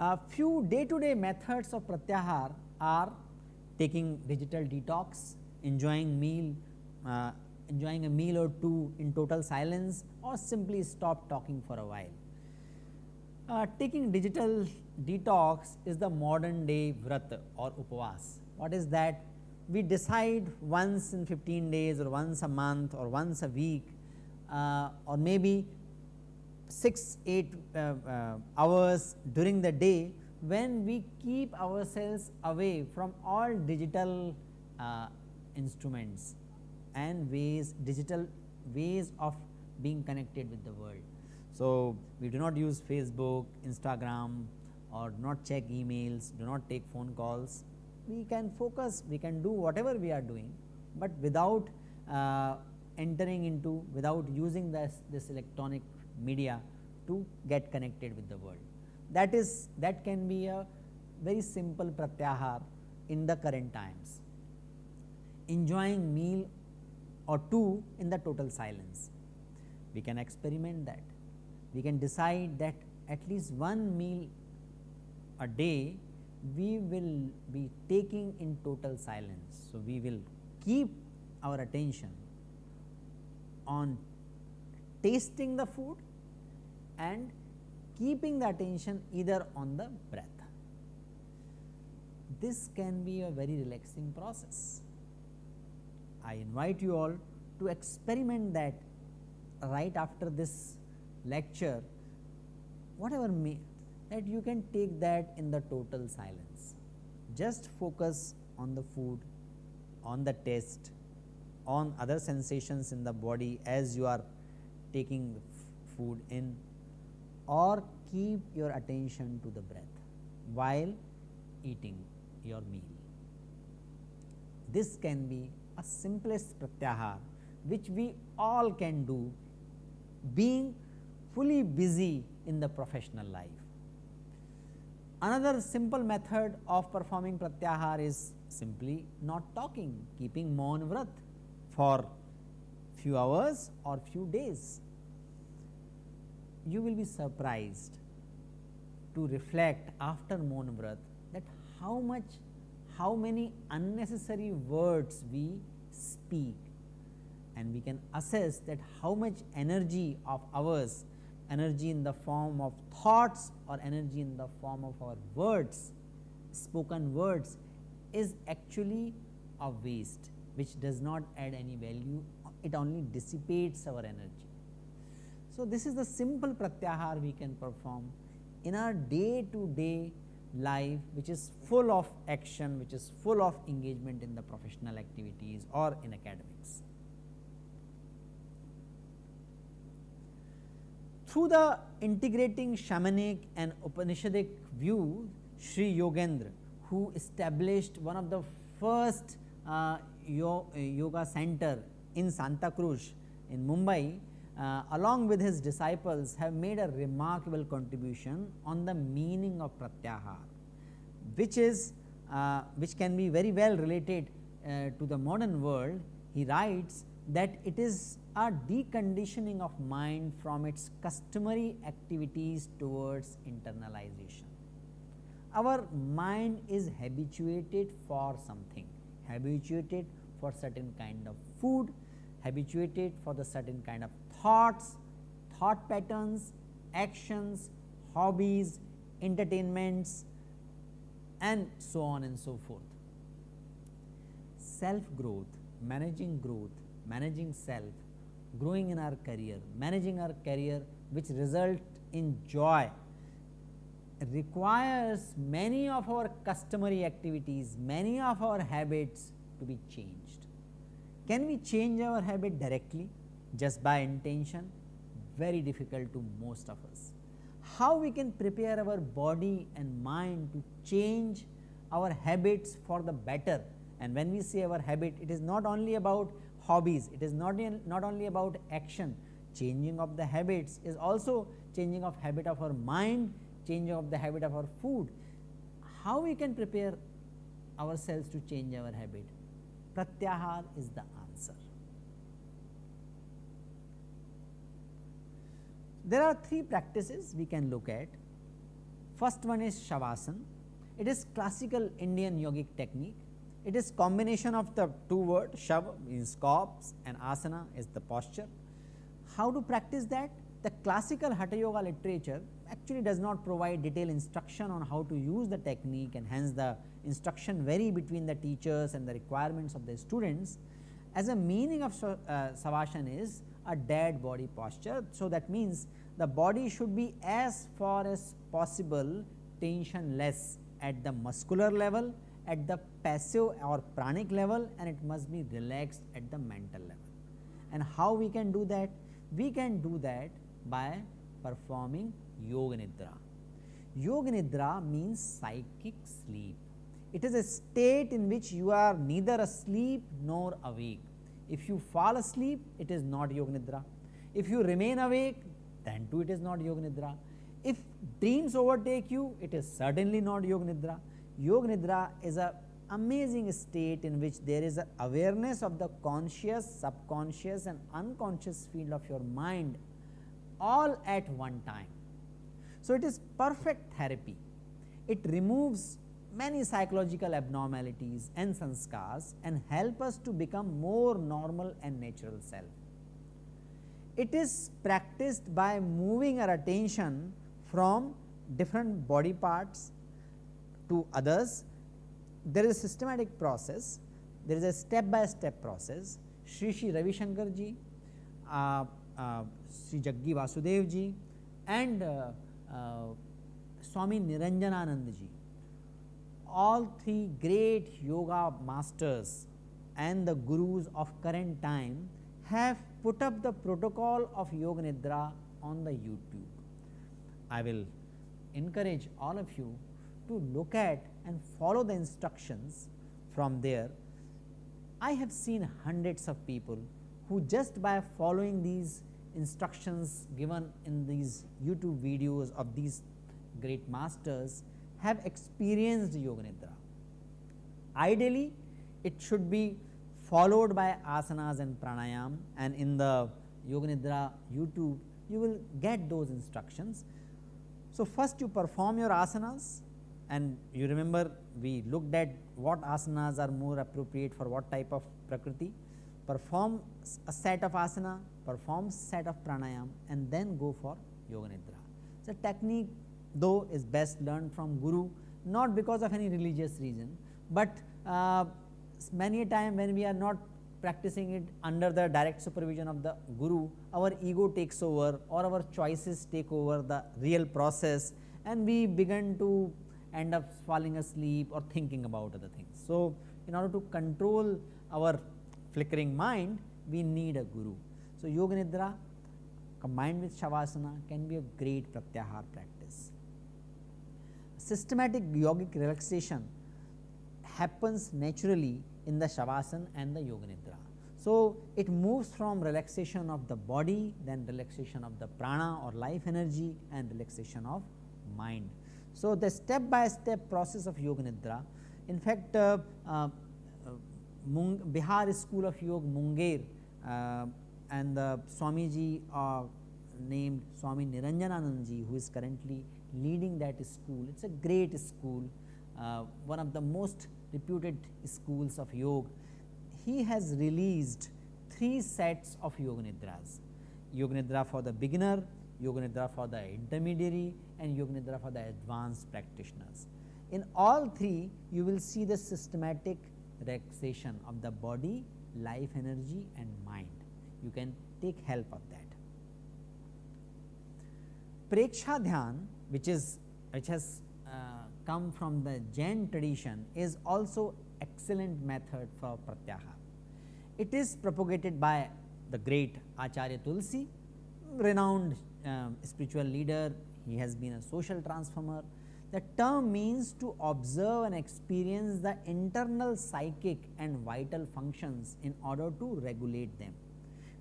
A few day to day methods of pratyahar are taking digital detox, enjoying meal, uh, enjoying a meal or two in total silence or simply stop talking for a while. Uh, taking digital detox is the modern day vrat or upavas. What is that? We decide once in 15 days or once a month or once a week uh, or maybe 6 8 uh, uh, hours during the day when we keep ourselves away from all digital uh, instruments and ways digital ways of being connected with the world. So, we do not use Facebook, Instagram or not check emails, do not take phone calls, we can focus, we can do whatever we are doing, but without uh, entering into, without using this, this electronic media to get connected with the world. That is that can be a very simple pratyahar in the current times. Enjoying meal or two in the total silence. We can experiment that. We can decide that at least one meal a day we will be taking in total silence. So, we will keep our attention on tasting the food and keeping the attention either on the breath. This can be a very relaxing process. I invite you all to experiment that right after this lecture whatever may that you can take that in the total silence. Just focus on the food, on the taste, on other sensations in the body as you are taking food in or keep your attention to the breath while eating your meal. This can be a simplest pratyahar which we all can do being fully busy in the professional life. Another simple method of performing pratyahar is simply not talking, keeping maun vrat for few hours or few days you will be surprised to reflect after Maun Vrat that how much how many unnecessary words we speak and we can assess that how much energy of ours energy in the form of thoughts or energy in the form of our words spoken words is actually a waste which does not add any value it only dissipates our energy so, this is the simple pratyahar we can perform in our day to day life which is full of action, which is full of engagement in the professional activities or in academics. Through the integrating shamanic and Upanishadic view, Sri Yogendra who established one of the first uh, yoga center in Santa Cruz in Mumbai uh, along with his disciples have made a remarkable contribution on the meaning of pratyahar, which is uh, which can be very well related uh, to the modern world. He writes that it is a deconditioning of mind from its customary activities towards internalization. Our mind is habituated for something, habituated for certain kind of food, habituated for the certain kind of thoughts, thought patterns, actions, hobbies, entertainments and so on and so forth. Self growth, managing growth, managing self, growing in our career, managing our career which result in joy requires many of our customary activities, many of our habits to be changed. Can we change our habit directly? just by intention very difficult to most of us. How we can prepare our body and mind to change our habits for the better and when we say our habit it is not only about hobbies, it is not, in, not only about action, changing of the habits is also changing of habit of our mind, changing of the habit of our food. How we can prepare ourselves to change our habit? Pratyahar is the answer. There are three practices we can look at. First one is Shavasana. It is classical Indian yogic technique. It is combination of the two words Shav means corpse and Asana is the posture. How to practice that? The classical Hatha Yoga literature actually does not provide detailed instruction on how to use the technique and hence the instruction vary between the teachers and the requirements of the students. As a meaning of uh, Savasana is a dead body posture. So, that means the body should be as far as possible tensionless at the muscular level, at the passive or pranic level and it must be relaxed at the mental level. And how we can do that? We can do that by performing Yoga Nidra. Yoga Nidra means psychic sleep. It is a state in which you are neither asleep nor awake. If you fall asleep, it is not Yoga Nidra. If you remain awake, then too it is not Yoga Nidra. If dreams overtake you, it is certainly not Yoga Nidra. Yoga Nidra is a amazing state in which there is awareness of the conscious, subconscious and unconscious field of your mind all at one time. So, it is perfect therapy. It removes many psychological abnormalities and sanskars and help us to become more normal and natural self. It is practiced by moving our attention from different body parts to others. There is a systematic process, there is a step by step process. Sri Sri Ravi Shankar ji, uh, uh, Sri Jaggi Vasudev ji and uh, uh, Swami Niranjananand ji, all three great yoga masters and the gurus of current time have put up the protocol of Yoga Nidra on the YouTube. I will encourage all of you to look at and follow the instructions from there. I have seen hundreds of people who just by following these instructions given in these YouTube videos of these great masters have experienced Yoga Nidra. Ideally, it should be followed by asanas and pranayam and in the Yoga Nidra YouTube you will get those instructions. So, first you perform your asanas and you remember we looked at what asanas are more appropriate for what type of prakriti, perform a set of asana, perform set of pranayam and then go for yoga nidra. So, technique though is best learned from guru not because of any religious reason, but uh, many a time when we are not practicing it under the direct supervision of the guru, our ego takes over or our choices take over the real process and we begin to end up falling asleep or thinking about other things. So, in order to control our flickering mind, we need a guru. So, Yoga Nidra combined with Shavasana can be a great Pratyahar practice. Systematic yogic relaxation happens naturally in the Shavasana and the Yoga Nidra. So, it moves from relaxation of the body, then relaxation of the prana or life energy and relaxation of mind. So, the step by step process of Yoga Nidra, in fact, uh, uh, Mung, Bihar School of Yoga Munger uh, and the Swamiji uh, named Swami Niranjananandji who is currently leading that school. It is a great school, uh, one of the most reputed schools of yoga. He has released three sets of Yoga Nidras, Yoga Nidra for the beginner, Yoga Nidra for the intermediary and Yoga Nidra for the advanced practitioners. In all three, you will see the systematic relaxation of the body, life energy and mind. You can take help of that. Preksha Dhyan, which is which has uh, come from the Jain tradition, is also excellent method for pratyahar. It is propagated by the great Acharya Tulsi, renowned uh, spiritual leader he has been a social transformer. The term means to observe and experience the internal psychic and vital functions in order to regulate them.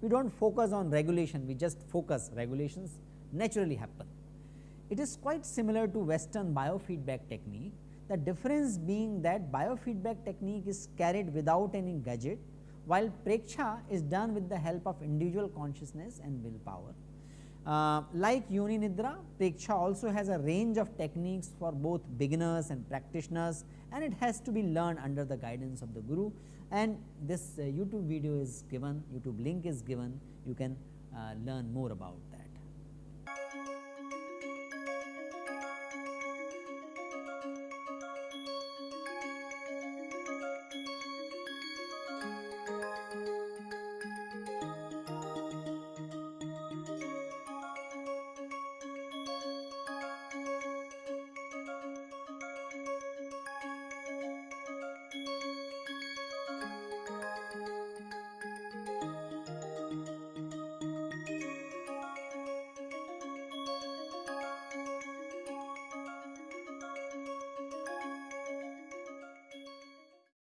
We do not focus on regulation, we just focus regulations naturally happen. it is quite similar to western biofeedback technique. The difference being that biofeedback technique is carried without any gadget while Preksha is done with the help of individual consciousness and willpower. Uh, like Yoga Nidra, Preksha also has a range of techniques for both beginners and practitioners and it has to be learned under the guidance of the Guru and this uh, YouTube video is given, YouTube link is given, you can uh, learn more about that.